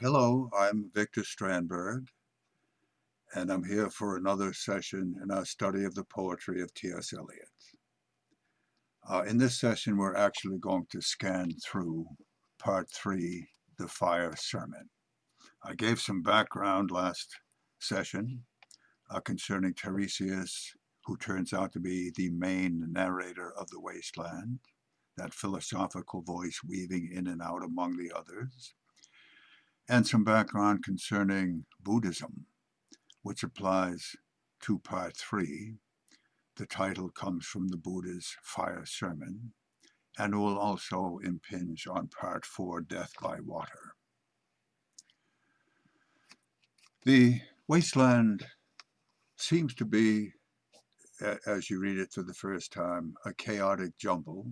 Hello, I'm Victor Strandberg, and I'm here for another session in our study of the poetry of T.S. Eliot. Uh, in this session, we're actually going to scan through part three, the fire sermon. I gave some background last session uh, concerning Tiresias, who turns out to be the main narrator of the wasteland, that philosophical voice weaving in and out among the others and some background concerning Buddhism, which applies to part three. The title comes from the Buddha's fire sermon, and will also impinge on part four, Death by Water. The wasteland seems to be, as you read it for the first time, a chaotic jumble.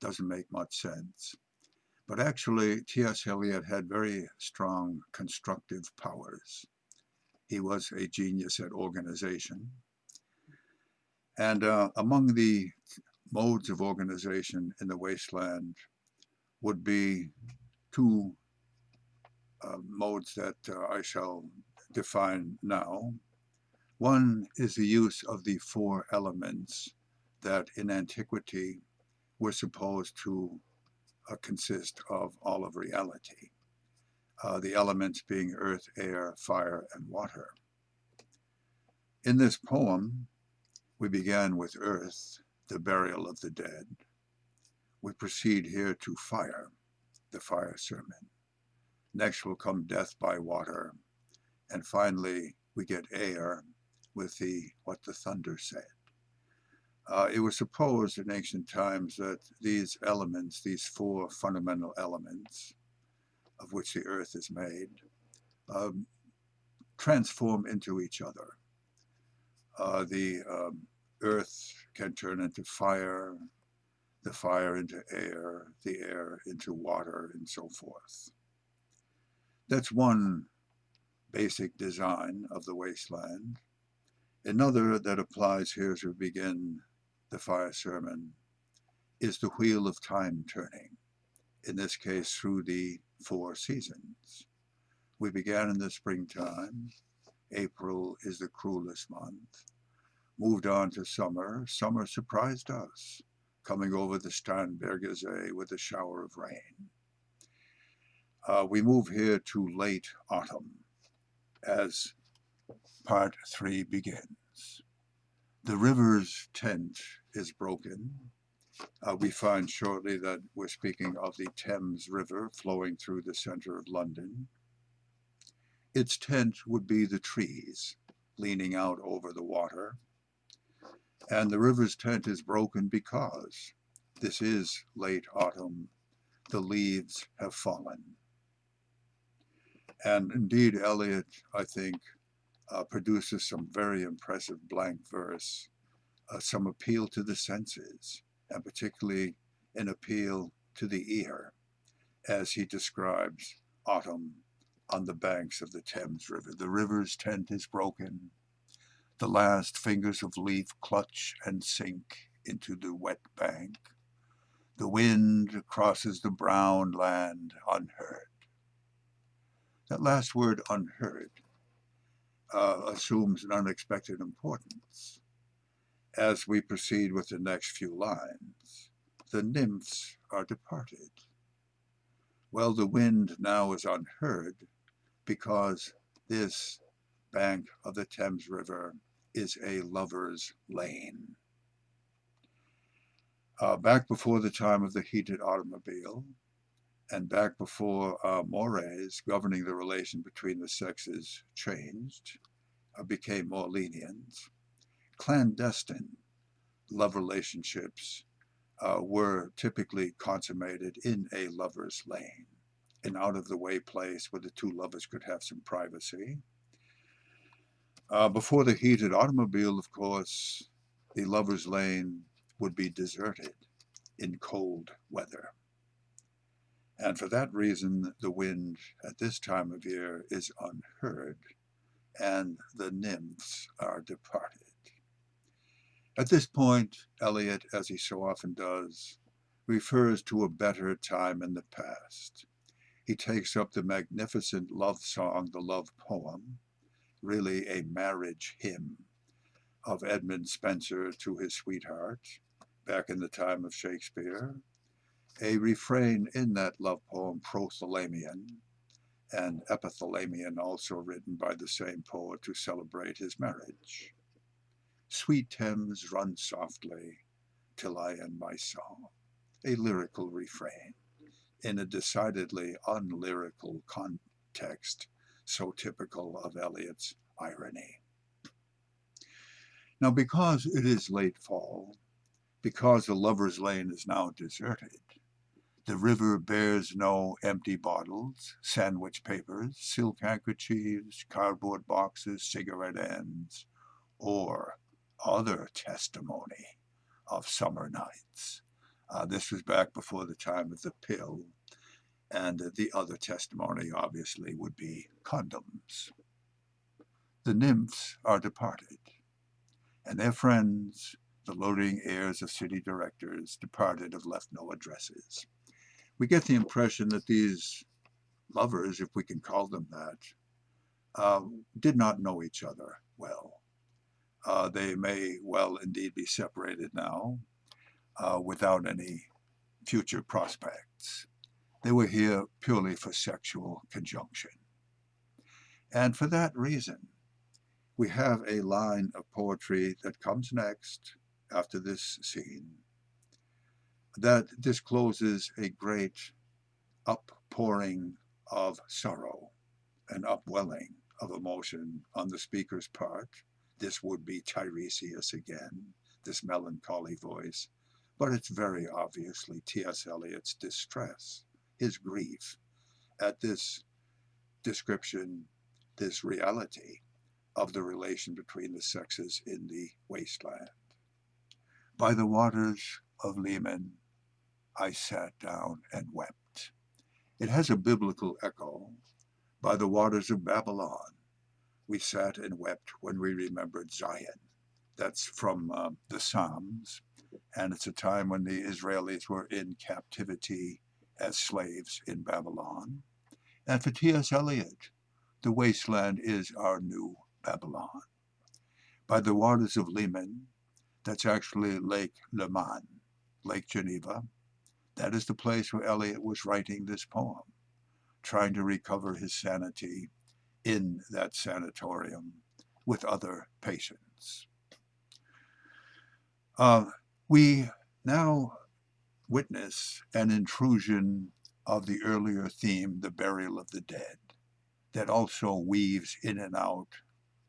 Doesn't make much sense. But actually, T.S. Eliot had very strong constructive powers. He was a genius at organization. And uh, among the modes of organization in the wasteland would be two uh, modes that uh, I shall define now. One is the use of the four elements that in antiquity were supposed to uh, consist of all of reality, uh, the elements being earth, air, fire, and water. In this poem, we began with earth, the burial of the dead. We proceed here to fire, the fire sermon. Next will come death by water. And finally, we get air with the what the thunder said. Uh, it was supposed in ancient times that these elements, these four fundamental elements of which the earth is made, um, transform into each other. Uh, the um, earth can turn into fire, the fire into air, the air into water, and so forth. That's one basic design of the wasteland. Another that applies here as we begin the fire sermon is the wheel of time turning, in this case through the four seasons. We began in the springtime. April is the cruelest month. Moved on to summer. Summer surprised us, coming over the Starnberger See with a shower of rain. Uh, we move here to late autumn as part three begins. The river's tent is broken. Uh, we find shortly that we're speaking of the Thames River flowing through the center of London. Its tent would be the trees leaning out over the water. And the river's tent is broken because this is late autumn. The leaves have fallen. And indeed, Eliot, I think, uh, produces some very impressive blank verse uh, some appeal to the senses, and particularly an appeal to the ear, as he describes autumn on the banks of the Thames River. The river's tent is broken. The last fingers of leaf clutch and sink into the wet bank. The wind crosses the brown land unheard. That last word, unheard, uh, assumes an unexpected importance as we proceed with the next few lines. The nymphs are departed. Well, the wind now is unheard because this bank of the Thames River is a lover's lane. Uh, back before the time of the heated automobile, and back before uh, mores governing the relation between the sexes changed, uh, became more lenient, clandestine love relationships uh, were typically consummated in a lover's lane, an out-of-the-way place where the two lovers could have some privacy. Uh, before the heated automobile, of course, the lover's lane would be deserted in cold weather. And for that reason, the wind at this time of year is unheard, and the nymphs are departed. At this point, Eliot, as he so often does, refers to a better time in the past. he takes up the magnificent love song, the love poem, really a marriage hymn of Edmund Spenser to his sweetheart back in the time of Shakespeare, a refrain in that love poem, Prothalamion, and Epithalamion, also written by the same poet to celebrate his marriage. Sweet Thames, run softly till I end my song, a lyrical refrain in a decidedly unlyrical context so typical of Eliot's irony. Now, because it is late fall, because the lover's lane is now deserted, the river bears no empty bottles, sandwich papers, silk handkerchiefs, cardboard boxes, cigarette ends, or other testimony of summer nights. Uh, this was back before the time of the pill, and the other testimony obviously would be condoms. The nymphs are departed, and their friends, the loitering heirs of city directors, departed have left no addresses we get the impression that these lovers, if we can call them that, uh, did not know each other well. Uh, they may well indeed be separated now uh, without any future prospects. They were here purely for sexual conjunction. And for that reason, we have a line of poetry that comes next after this scene that discloses a great uppouring of sorrow, an upwelling of emotion on the speaker's part. This would be Tiresias again, this melancholy voice, but it's very obviously T.S. Eliot's distress, his grief at this description, this reality of the relation between the sexes in the wasteland. By the waters of Leman, I sat down and wept. It has a biblical echo. By the waters of Babylon, we sat and wept when we remembered Zion. That's from uh, the Psalms, and it's a time when the Israelis were in captivity as slaves in Babylon. And for T.S. Eliot, the wasteland is our new Babylon. By the waters of Leman, that's actually Lake Leman, Lake Geneva, that is the place where Eliot was writing this poem, trying to recover his sanity in that sanatorium with other patients. Uh, we now witness an intrusion of the earlier theme, the burial of the dead, that also weaves in and out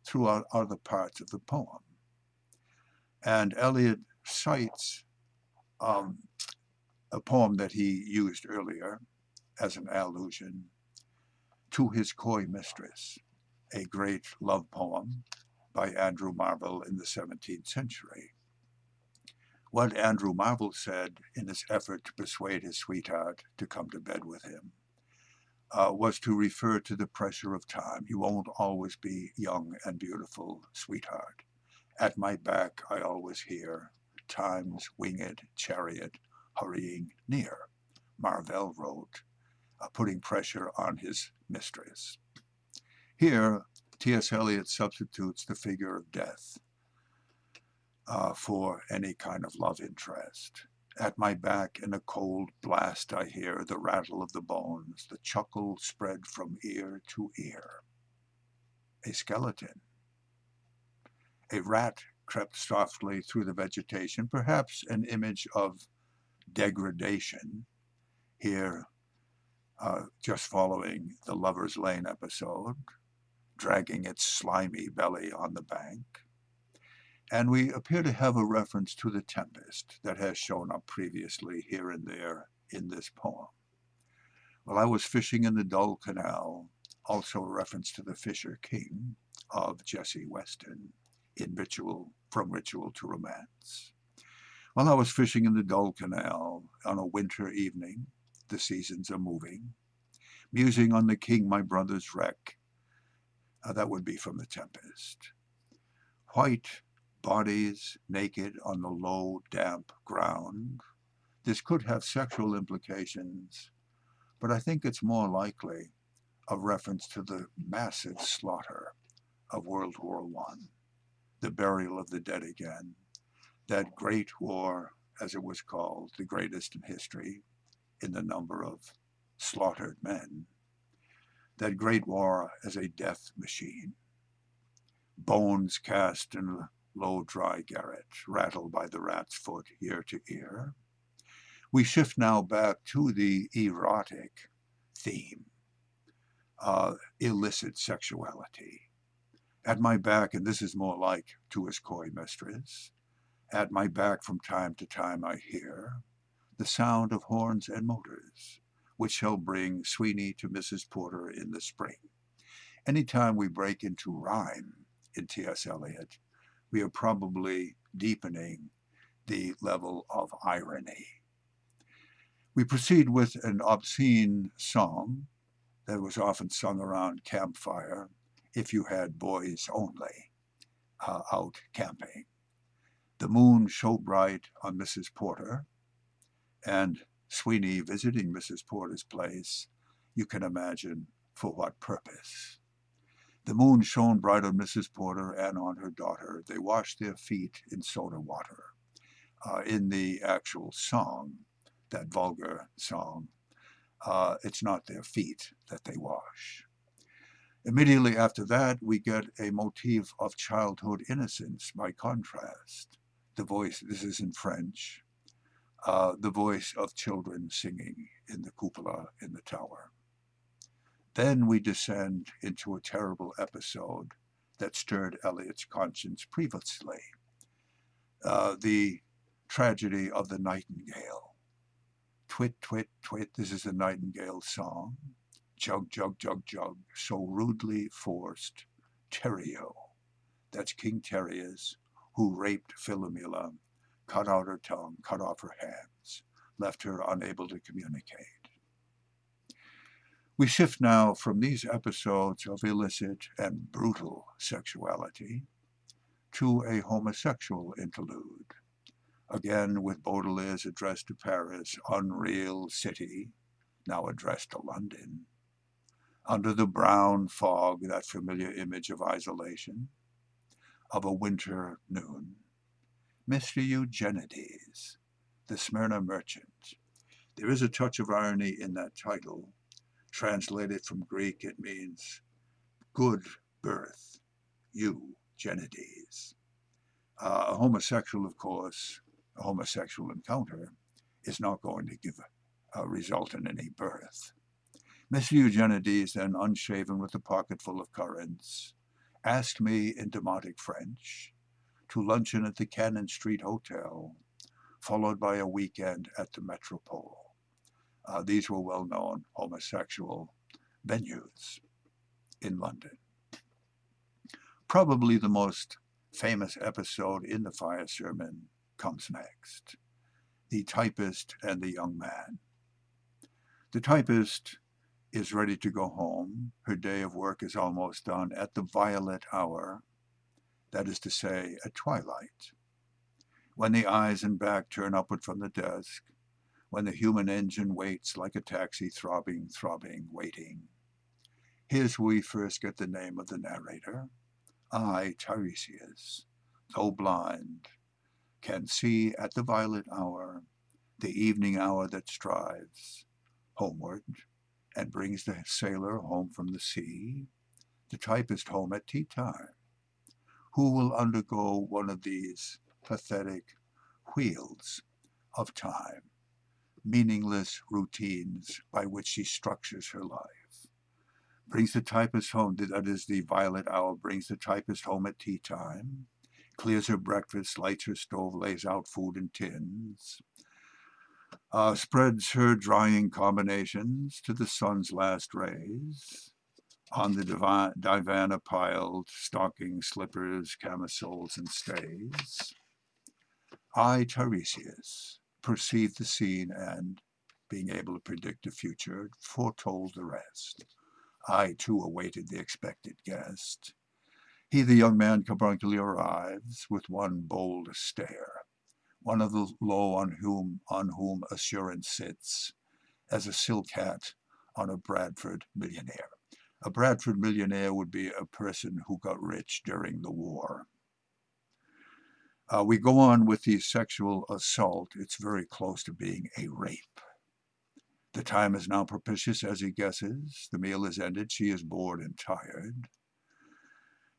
throughout other parts of the poem. And Eliot cites um, a poem that he used earlier as an allusion to his coy mistress, a great love poem by Andrew Marvell in the 17th century. What Andrew Marvell said in his effort to persuade his sweetheart to come to bed with him uh, was to refer to the pressure of time. You won't always be young and beautiful, sweetheart. At my back I always hear time's winged chariot hurrying near, Marvell wrote, uh, putting pressure on his mistress. Here, T.S. Eliot substitutes the figure of death uh, for any kind of love interest. At my back in a cold blast I hear the rattle of the bones, the chuckle spread from ear to ear. A skeleton. A rat crept softly through the vegetation, perhaps an image of degradation here, uh, just following the Lover's Lane episode, dragging its slimy belly on the bank. And we appear to have a reference to the tempest that has shown up previously here and there in this poem. While I was fishing in the Dull Canal, also a reference to the Fisher King of Jessie Weston in Ritual, From Ritual to Romance. While I was fishing in the Dull Canal on a winter evening, the seasons are moving, musing on the king my brother's wreck. Uh, that would be from The Tempest. White bodies naked on the low, damp ground. This could have sexual implications but I think it's more likely a reference to the massive slaughter of World War I, the burial of the dead again, that great war, as it was called, the greatest in history in the number of slaughtered men, that great war as a death machine, bones cast in a low dry garret, rattled by the rat's foot ear to ear. We shift now back to the erotic theme, uh, illicit sexuality. At my back, and this is more like to his coy mistress, at my back from time to time I hear the sound of horns and motors, which shall bring Sweeney to Mrs. Porter in the spring. Any time we break into rhyme in T.S. Eliot, we are probably deepening the level of irony. We proceed with an obscene song that was often sung around campfire if you had boys only uh, out camping. The moon shone bright on Mrs. Porter, and Sweeney visiting Mrs. Porter's place, you can imagine for what purpose. The moon shone bright on Mrs. Porter and on her daughter. They washed their feet in soda water. Uh, in the actual song, that vulgar song, uh, it's not their feet that they wash. Immediately after that, we get a motif of childhood innocence by contrast. The voice, this is in French, uh, the voice of children singing in the cupola in the tower. Then we descend into a terrible episode that stirred Eliot's conscience previously. Uh, the tragedy of the nightingale. Twit, twit, twit, this is a nightingale song. Jug, jug, jug, jug, so rudely forced. Tereu, that's King Tereus, who raped Philomela cut out her tongue, cut off her hands, left her unable to communicate. We shift now from these episodes of illicit and brutal sexuality to a homosexual interlude, again with Baudelaire's address to Paris, unreal city, now addressed to London. Under the brown fog, that familiar image of isolation, of a winter noon, Mr. Eugenides, the Smyrna merchant. There is a touch of irony in that title. Translated from Greek, it means good birth, Eugenides. Uh, a homosexual, of course, a homosexual encounter is not going to give a, a result in any birth. Mr. Eugenides, then unshaven with a pocket full of currants, asked me in demotic French to luncheon at the Cannon Street Hotel, followed by a weekend at the Metropole. Uh, these were well-known homosexual venues in London. Probably the most famous episode in the fire sermon comes next. The typist and the young man. The typist is ready to go home. Her day of work is almost done at the violet hour that is to say, at twilight, when the eyes and back turn upward from the desk, when the human engine waits like a taxi throbbing, throbbing, waiting. Here's we first get the name of the narrator. I, Tiresias, though blind, can see at the violet hour, the evening hour that strives homeward and brings the sailor home from the sea, the typist home at tea time, who will undergo one of these pathetic wheels of time, meaningless routines by which she structures her life. Brings the typist home, that is the violet hour, brings the typist home at tea time, clears her breakfast, lights her stove, lays out food in tins, uh, spreads her drying combinations to the sun's last rays, on the divan piled stockings, slippers, camisoles, and stays. I, Tiresias, perceived the scene and, being able to predict the future, foretold the rest. I, too, awaited the expected guest. He, the young man, carbuncular arrives with one bold stare, one of the low on whom, on whom assurance sits, as a silk hat on a Bradford millionaire. A Bradford millionaire would be a person who got rich during the war. Uh, we go on with the sexual assault. It's very close to being a rape. The time is now propitious as he guesses. The meal is ended. She is bored and tired.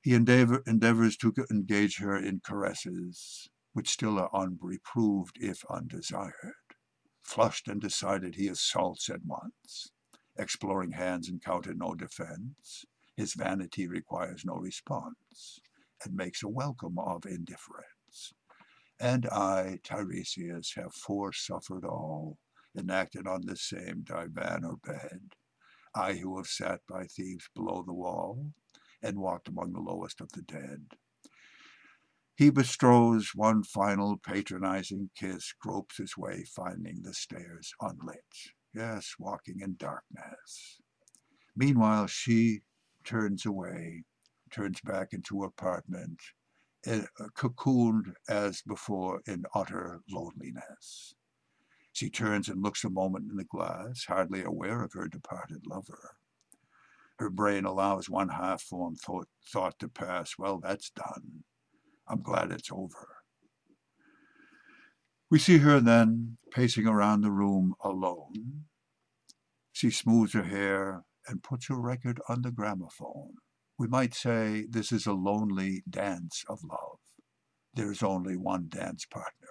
He endeavor, endeavors to engage her in caresses, which still are unreproved if undesired. Flushed and decided, he assaults at once. Exploring hands encounter no defense. His vanity requires no response, and makes a welcome of indifference. And I, Tiresias, have foresuffered all, enacted on the same divan or bed. I who have sat by thieves below the wall, and walked among the lowest of the dead. He bestows one final patronizing kiss, gropes his way, finding the stairs unlit yes, walking in darkness. Meanwhile, she turns away, turns back into her apartment, uh, cocooned as before in utter loneliness. She turns and looks a moment in the glass, hardly aware of her departed lover. Her brain allows one half-formed thought, thought to pass, well, that's done. I'm glad it's over. We see her then pacing around the room alone. She smooths her hair and puts her record on the gramophone. We might say this is a lonely dance of love. There's only one dance partner.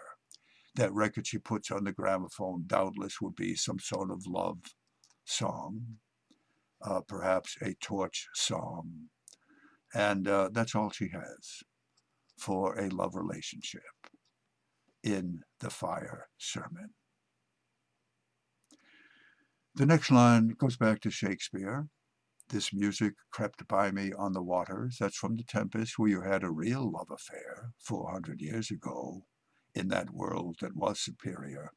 That record she puts on the gramophone doubtless would be some sort of love song, uh, perhaps a torch song. And uh, that's all she has for a love relationship in the fire sermon. The next line goes back to Shakespeare. This music crept by me on the waters. That's from The Tempest, where you had a real love affair 400 years ago in that world that was superior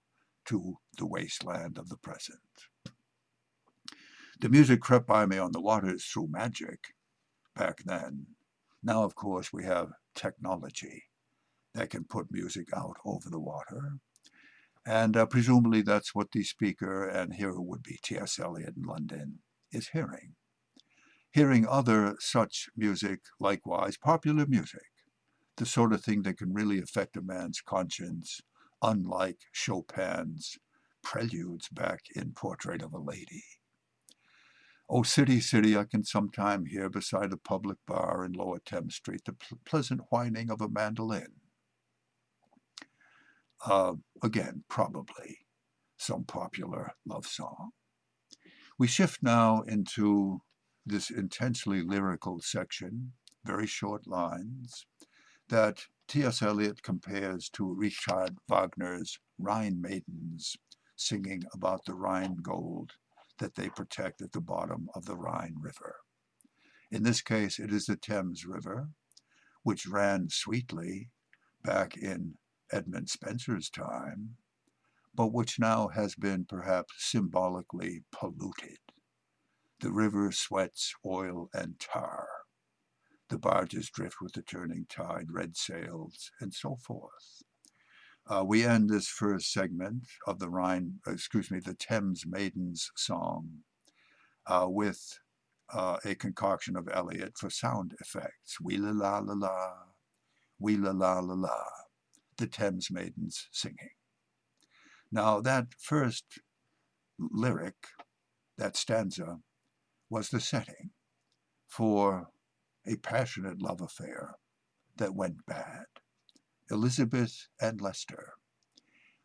to the wasteland of the present. The music crept by me on the waters through magic back then. Now, of course, we have technology that can put music out over the water. And uh, presumably that's what the speaker and hero would be, T.S. Eliot in London, is hearing. Hearing other such music, likewise, popular music, the sort of thing that can really affect a man's conscience, unlike Chopin's preludes back in Portrait of a Lady. Oh, city, city, I can sometime hear beside a public bar in Lower Thames Street the pleasant whining of a mandolin uh, again, probably some popular love song. We shift now into this intensely lyrical section, very short lines, that T.S. Eliot compares to Richard Wagner's Rhine Maidens singing about the Rhine gold that they protect at the bottom of the Rhine River. In this case, it is the Thames River, which ran sweetly back in Edmund Spenser's time, but which now has been perhaps symbolically polluted. The river sweats oil and tar. The barges drift with the turning tide, red sails, and so forth. Uh, we end this first segment of the Rhine, excuse me, the Thames Maidens song uh, with uh, a concoction of Eliot for sound effects. Wee la la la la, wee la la la la the Thames Maidens singing. Now that first lyric, that stanza, was the setting for a passionate love affair that went bad. Elizabeth and Leicester.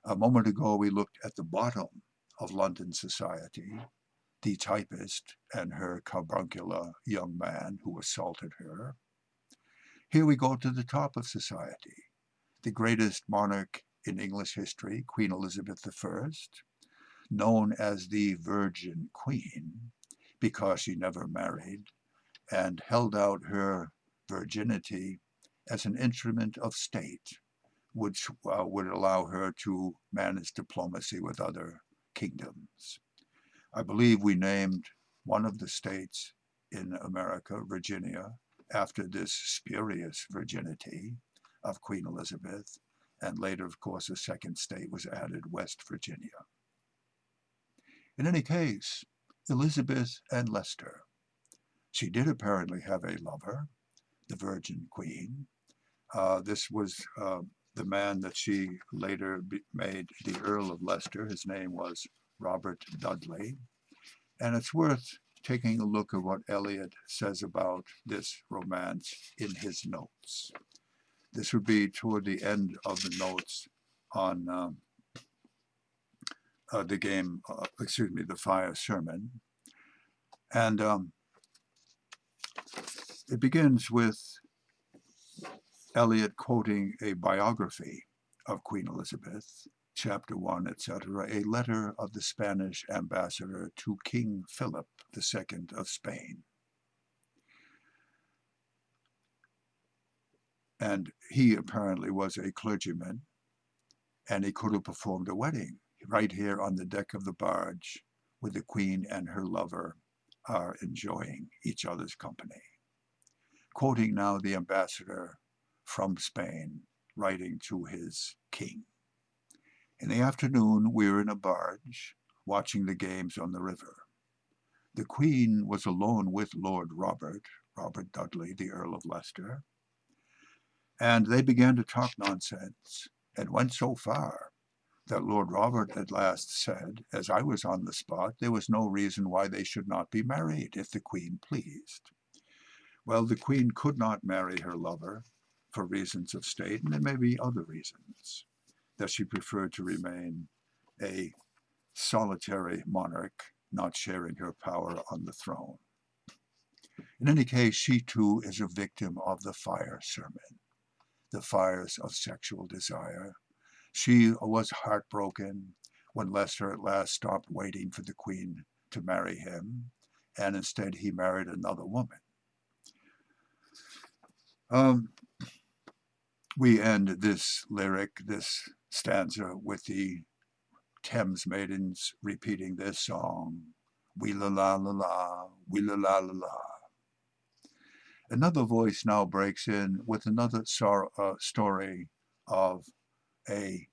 A moment ago we looked at the bottom of London society, the typist and her carbuncular young man who assaulted her. Here we go to the top of society, the greatest monarch in English history, Queen Elizabeth I, known as the Virgin Queen because she never married and held out her virginity as an instrument of state, which uh, would allow her to manage diplomacy with other kingdoms. I believe we named one of the states in America, Virginia, after this spurious virginity of Queen Elizabeth, and later, of course, a second state was added, West Virginia. In any case, Elizabeth and Leicester. She did apparently have a lover, the Virgin Queen. Uh, this was uh, the man that she later made the Earl of Leicester. His name was Robert Dudley. And it's worth taking a look at what Eliot says about this romance in his notes. This would be toward the end of the notes on um, uh, the game, uh, excuse me, the fire sermon. And um, it begins with Eliot quoting a biography of Queen Elizabeth, chapter 1, etc., a letter of the Spanish ambassador to King Philip II of Spain. And he apparently was a clergyman, and he could have performed a wedding right here on the deck of the barge where the queen and her lover are enjoying each other's company. Quoting now the ambassador from Spain, writing to his king. In the afternoon, we were in a barge, watching the games on the river. The Queen was alone with Lord Robert, Robert Dudley, the Earl of Leicester, and they began to talk nonsense, and went so far that Lord Robert at last said, as I was on the spot, there was no reason why they should not be married if the Queen pleased. Well, the Queen could not marry her lover for reasons of state, and there may be other reasons that she preferred to remain a solitary monarch, not sharing her power on the throne. In any case, she too is a victim of the fire sermon, the fires of sexual desire, she was heartbroken when Leicester at last stopped waiting for the Queen to marry him, and instead he married another woman. Um, we end this lyric, this stanza, with the Thames Maidens repeating this song, Wee la la la la, wee la la la la. Another voice now breaks in with another uh, story of a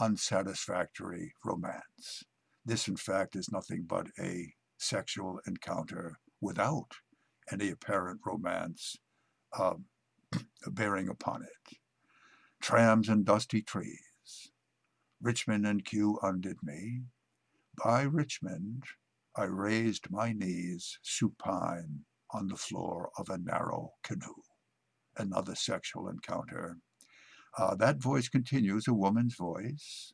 unsatisfactory romance. This, in fact, is nothing but a sexual encounter without any apparent romance uh, bearing upon it. Trams and dusty trees. Richmond and Kew undid me. By Richmond I raised my knees supine on the floor of a narrow canoe. Another sexual encounter uh, that voice continues, a woman's voice.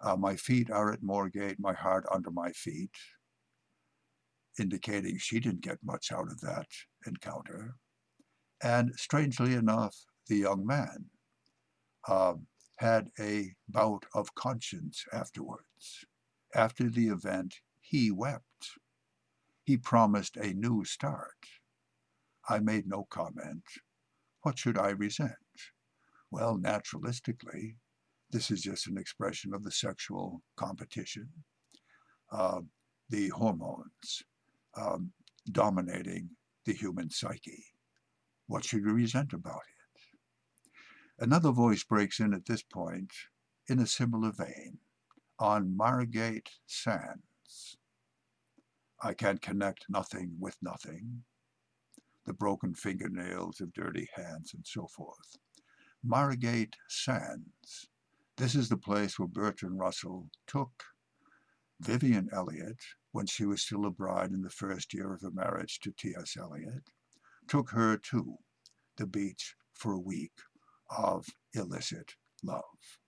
Uh, my feet are at Moorgate, my heart under my feet, indicating she didn't get much out of that encounter. And strangely enough, the young man uh, had a bout of conscience afterwards. After the event, he wept. He promised a new start. I made no comment. What should I resent? Well, naturalistically, this is just an expression of the sexual competition, uh, the hormones um, dominating the human psyche. What should we resent about it? Another voice breaks in at this point in a similar vein on Margate Sands. I can connect nothing with nothing, the broken fingernails of dirty hands and so forth. Margate Sands. This is the place where Bertrand Russell took Vivienne Eliot, when she was still a bride in the first year of her marriage to T.S. Eliot, took her to the beach for a week of illicit love.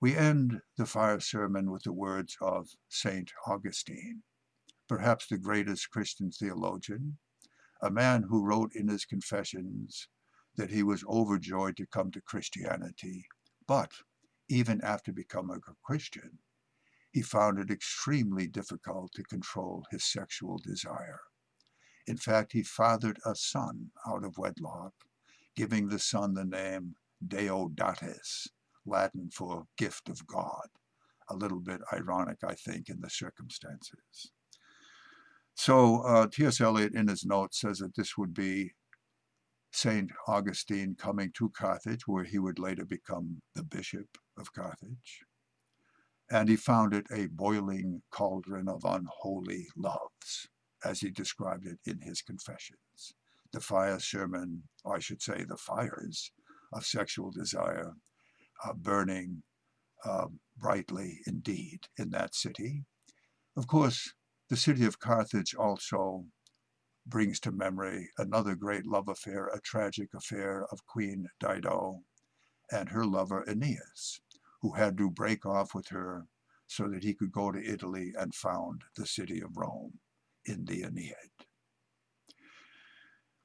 We end the fire sermon with the words of St. Augustine, perhaps the greatest Christian theologian, a man who wrote in his Confessions that he was overjoyed to come to Christianity, but even after becoming a Christian, he found it extremely difficult to control his sexual desire. In fact, he fathered a son out of wedlock, giving the son the name Deodates, Latin for gift of God. A little bit ironic, I think, in the circumstances. So uh, T.S. Eliot in his notes says that this would be St. Augustine coming to Carthage, where he would later become the bishop of Carthage. and he found it a boiling cauldron of unholy loves, as he described it in his confessions. The fire sermon, or I should say the fires of sexual desire, uh, burning uh, brightly indeed in that city. Of course, the city of Carthage also brings to memory another great love affair, a tragic affair of Queen Dido and her lover Aeneas, who had to break off with her so that he could go to Italy and found the city of Rome in the Aeneid.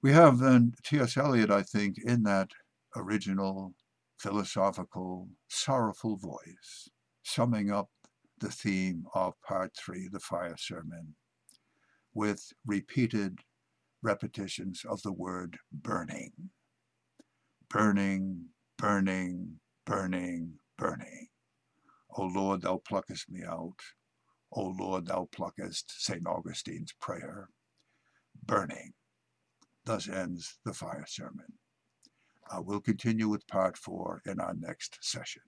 We have then T.S. Eliot, I think, in that original, philosophical, sorrowful voice, summing up the theme of part three, the fire sermon, with repeated repetitions of the word burning. Burning, burning, burning, burning. O Lord, thou pluckest me out. O Lord, thou pluckest, St. Augustine's prayer. Burning. Thus ends the fire sermon. Uh, we'll continue with part four in our next session.